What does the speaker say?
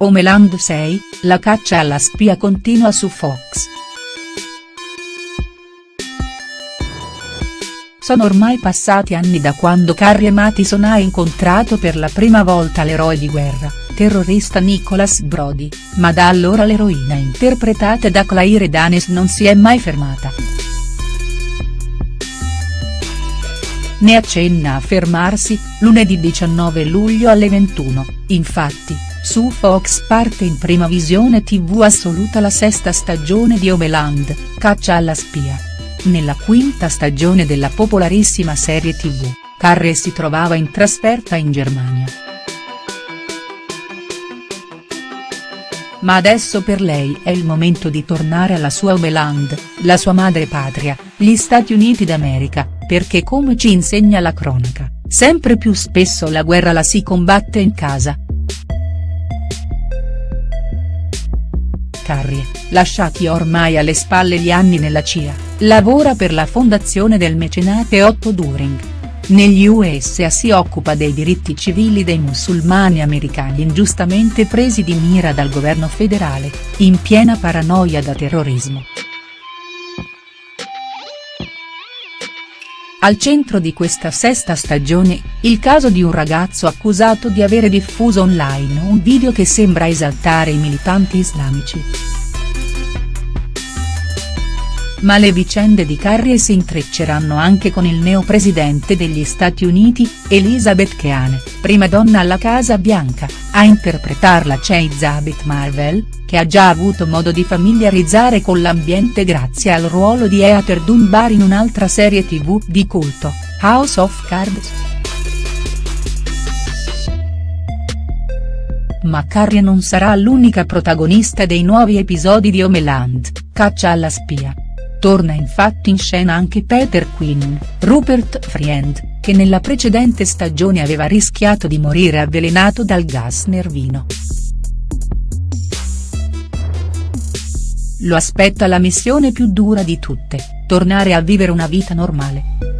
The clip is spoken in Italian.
Homeland 6, la caccia alla spia continua su Fox. Sono ormai passati anni da quando Carrie Mathison ha incontrato per la prima volta l'eroe di guerra, terrorista Nicholas Brody, ma da allora l'eroina interpretata da Claire Danes non si è mai fermata. Ne accenna a fermarsi, lunedì 19 luglio alle 21, infatti su Fox parte in prima visione tv assoluta la sesta stagione di Homeland, Caccia alla spia. Nella quinta stagione della popolarissima serie tv, Carrie si trovava in trasferta in Germania. Ma adesso per lei è il momento di tornare alla sua Homeland, la sua madre patria, gli Stati Uniti d'America, perché come ci insegna la cronaca, sempre più spesso la guerra la si combatte in casa, Carrie, lasciati ormai alle spalle gli anni nella CIA, lavora per la fondazione del mecenate Otto During. Negli USA si occupa dei diritti civili dei musulmani americani ingiustamente presi di mira dal governo federale, in piena paranoia da terrorismo. Al centro di questa sesta stagione, il caso di un ragazzo accusato di avere diffuso online un video che sembra esaltare i militanti islamici. Ma le vicende di Carrie si intrecceranno anche con il neopresidente degli Stati Uniti, Elizabeth Keane, prima donna alla Casa Bianca, a interpretarla c'è Zabit Marvel, che ha già avuto modo di familiarizzare con l'ambiente grazie al ruolo di Heather Dunbar in un'altra serie tv di culto, House of Cards. Ma Carrie non sarà l'unica protagonista dei nuovi episodi di Homeland, Caccia alla spia. Torna infatti in scena anche Peter Quinn, Rupert Friend, che nella precedente stagione aveva rischiato di morire avvelenato dal gas nervino. Lo aspetta la missione più dura di tutte, tornare a vivere una vita normale.